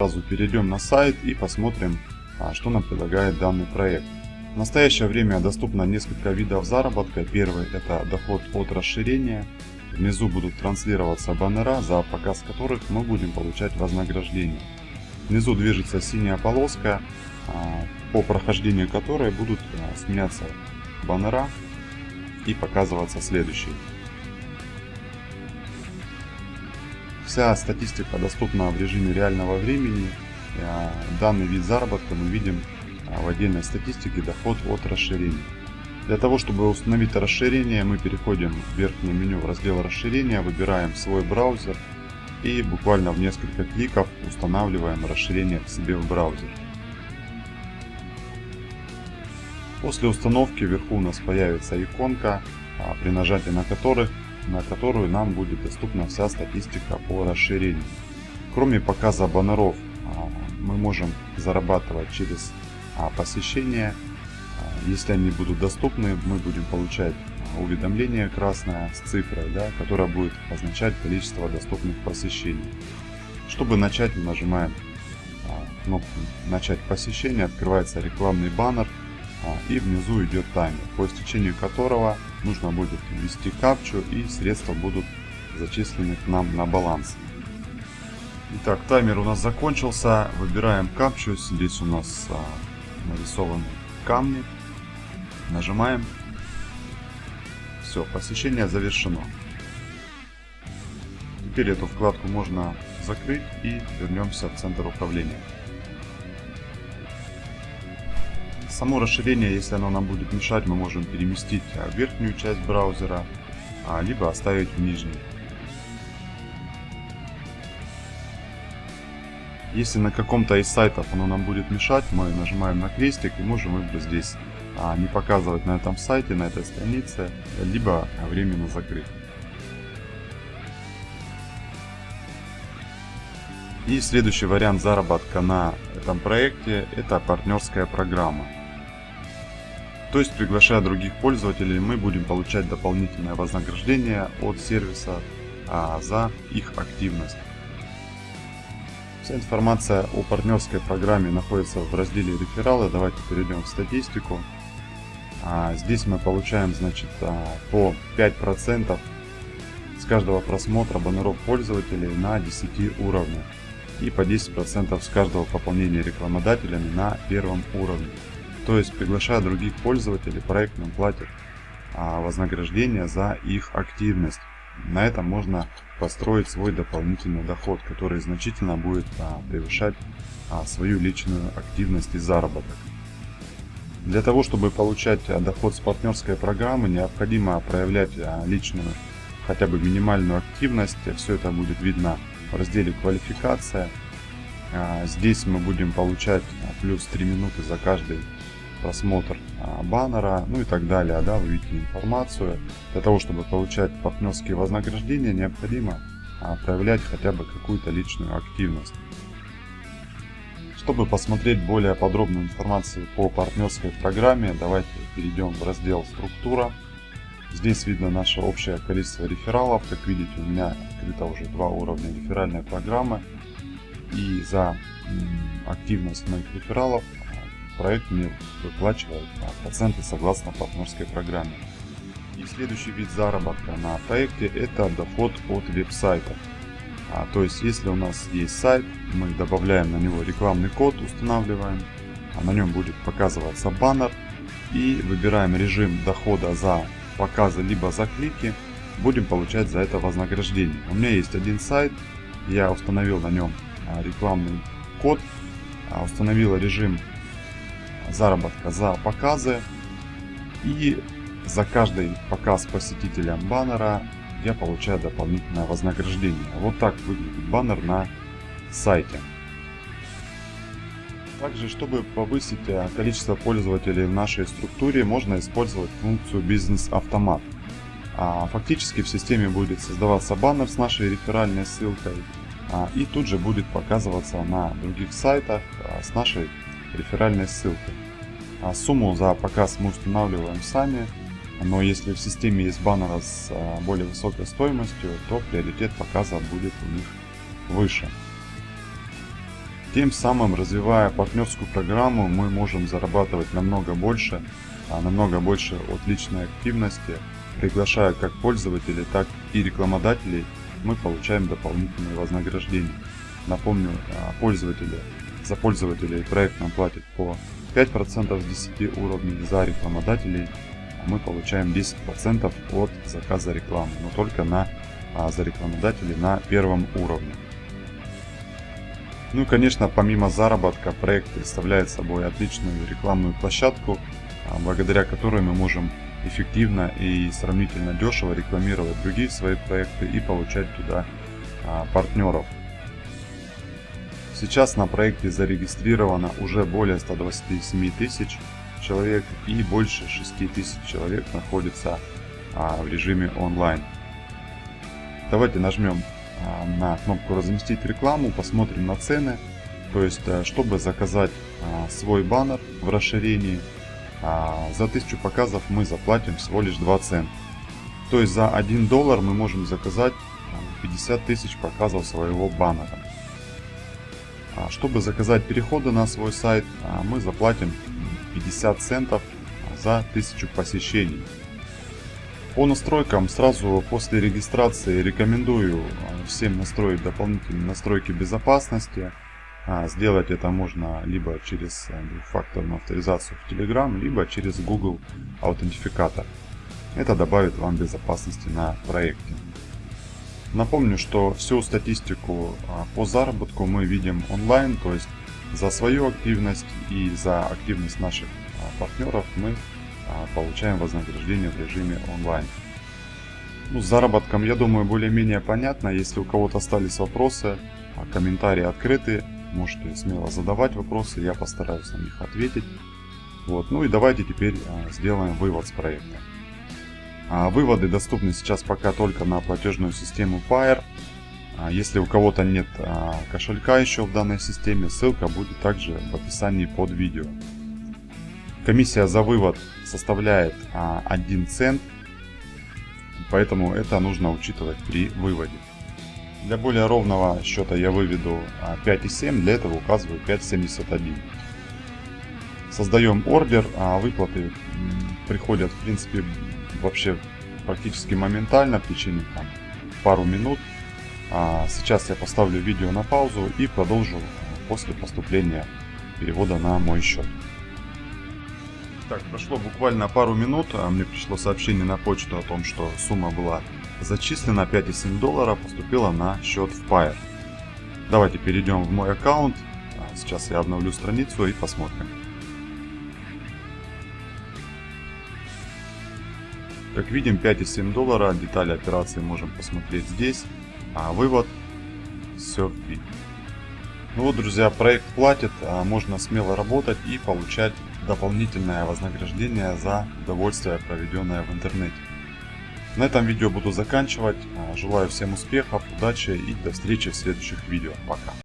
Сразу перейдем на сайт и посмотрим, а, что нам предлагает данный проект. В настоящее время доступно несколько видов заработка. Первый это доход от расширения. Внизу будут транслироваться баннера, за показ которых мы будем получать вознаграждение. Внизу движется синяя полоска, а, по прохождению которой будут а, сменяться баннера и показываться следующие. Вся статистика доступна в режиме реального времени. А, данный вид заработка мы видим в отдельной статистике доход от расширения. Для того, чтобы установить расширение, мы переходим в верхнее меню в раздел расширения, выбираем свой браузер и буквально в несколько кликов устанавливаем расширение к себе в браузер. После установки вверху у нас появится иконка, а, при нажатии на, которых, на которую нам будет доступна вся статистика по расширению. Кроме показа баннеров, а, мы можем зарабатывать через а, посещения. Если они будут доступны, мы будем получать уведомление красное с цифрой, да, которая будет означать количество доступных посещений. Чтобы начать, мы нажимаем кнопку «Начать посещение», открывается рекламный баннер и внизу идет таймер, по истечению которого нужно будет ввести капчу и средства будут зачислены к нам на баланс. Итак, таймер у нас закончился. Выбираем капчу. Здесь у нас а, нарисованы камни. Нажимаем. Все, посещение завершено. Теперь эту вкладку можно закрыть и вернемся в центр управления. Само расширение, если оно нам будет мешать, мы можем переместить в верхнюю часть браузера, а, либо оставить в нижней. Если на каком-то из сайтов оно нам будет мешать, мы нажимаем на крестик и можем выбрать здесь а, не показывать на этом сайте, на этой странице, либо временно закрыть. И следующий вариант заработка на этом проекте это партнерская программа. То есть приглашая других пользователей, мы будем получать дополнительное вознаграждение от сервиса а, за их активность. Вся информация о партнерской программе находится в разделе рефералы. Давайте перейдем в статистику. А, здесь мы получаем значит, а, по 5% с каждого просмотра баннеров пользователей на 10 уровнях и по 10% с каждого пополнения рекламодателями на первом уровне. То есть, приглашая других пользователей, проект нам платит а, вознаграждение за их активность. На этом можно построить свой дополнительный доход, который значительно будет а, превышать а, свою личную активность и заработок. Для того, чтобы получать доход с партнерской программы, необходимо проявлять личную, хотя бы минимальную активность. Все это будет видно в разделе «Квалификация». Здесь мы будем получать плюс 3 минуты за каждый просмотр а, баннера, ну и так далее, да, вы видите информацию. Для того, чтобы получать партнерские вознаграждения, необходимо а, проявлять хотя бы какую-то личную активность. Чтобы посмотреть более подробную информацию по партнерской программе, давайте перейдем в раздел «Структура». Здесь видно наше общее количество рефералов. Как видите, у меня открыто уже два уровня реферальной программы. И за активность моих рефералов проект мне выплачивает проценты согласно партнерской программе. И следующий вид заработка на проекте это доход от веб-сайтов. А, то есть если у нас есть сайт, мы добавляем на него рекламный код, устанавливаем, а на нем будет показываться баннер и выбираем режим дохода за показы либо за клики, будем получать за это вознаграждение. У меня есть один сайт, я установил на нем а, рекламный код, а, установил режим заработка за показы. И за каждый показ посетителям баннера я получаю дополнительное вознаграждение. Вот так выглядит баннер на сайте. Также, чтобы повысить э, количество пользователей в нашей структуре, можно использовать функцию бизнес-автомат. А фактически в системе будет создаваться баннер с нашей реферальной ссылкой, а, и тут же будет показываться на других сайтах а, с нашей реферальной ссылкой. А сумму за показ мы устанавливаем сами, но если в системе есть баннеры с а, более высокой стоимостью, то приоритет показа будет у них выше. Тем самым, развивая партнерскую программу, мы можем зарабатывать намного больше, а намного больше от личной активности. Приглашая как пользователей, так и рекламодателей, мы получаем дополнительные вознаграждения. Напомню, а, пользователи, за пользователей проект нам платит по 5% с 10 уровней, за рекламодателей мы получаем 10% от заказа рекламы, но только на, а, за рекламодателей на первом уровне. Ну и конечно, помимо заработка, проект представляет собой отличную рекламную площадку, а, благодаря которой мы можем эффективно и сравнительно дешево рекламировать другие свои проекты и получать туда а, партнеров. Сейчас на проекте зарегистрировано уже более 127 тысяч человек и больше 6 тысяч человек находится а, в режиме онлайн. Давайте нажмем а, на кнопку разместить рекламу, посмотрим на цены. То есть, э, чтобы заказать а, свой баннер в расширении, а, за 1000 показов мы заплатим всего лишь 2 цента. То есть за 1 доллар мы можем заказать 50 тысяч показов своего баннера. Чтобы заказать переходы на свой сайт, мы заплатим 50 центов за 1000 посещений. По настройкам сразу после регистрации рекомендую а, всем настроить дополнительные настройки безопасности. А, сделать это можно либо через а, двухфакторную авторизацию в Telegram, либо через Google аутентификатор. Это добавит вам безопасности на проекте. Напомню, что всю статистику по заработку мы видим онлайн, то есть за свою активность и за активность наших партнеров мы а, получаем вознаграждение в режиме онлайн. Ну, с заработком, я думаю, более-менее понятно. Если у кого-то остались вопросы, а, комментарии открыты, можете смело задавать вопросы, я постараюсь на них ответить. Вот. Ну и давайте теперь а, сделаем вывод с проекта. Выводы доступны сейчас пока только на платежную систему Fire. Если у кого-то нет кошелька еще в данной системе, ссылка будет также в описании под видео. Комиссия за вывод составляет 1 а, цент, поэтому это нужно учитывать при выводе. Для более ровного счета я выведу 5,7, а, для этого указываю 5,71. Создаем ордер, а выплаты приходят в принципе вообще практически моментально в течение там, пару минут. Сейчас я поставлю видео на паузу и продолжу после поступления перевода на мой счет. Так, прошло буквально пару минут, а мне пришло сообщение на почту о том, что сумма была зачислена, 5,7 доллара поступила на счет в Fire. Давайте перейдем в мой аккаунт. А, сейчас я обновлю страницу и посмотрим. Как видим, 5,7 доллара. Детали операции можем посмотреть здесь. А вывод SurfBit. Ну вот, друзья, проект платит, а можно смело работать и получать дополнительное вознаграждение за удовольствие, проведенное в интернете. На этом видео буду заканчивать. Желаю всем успехов, удачи и до встречи в следующих видео. Пока.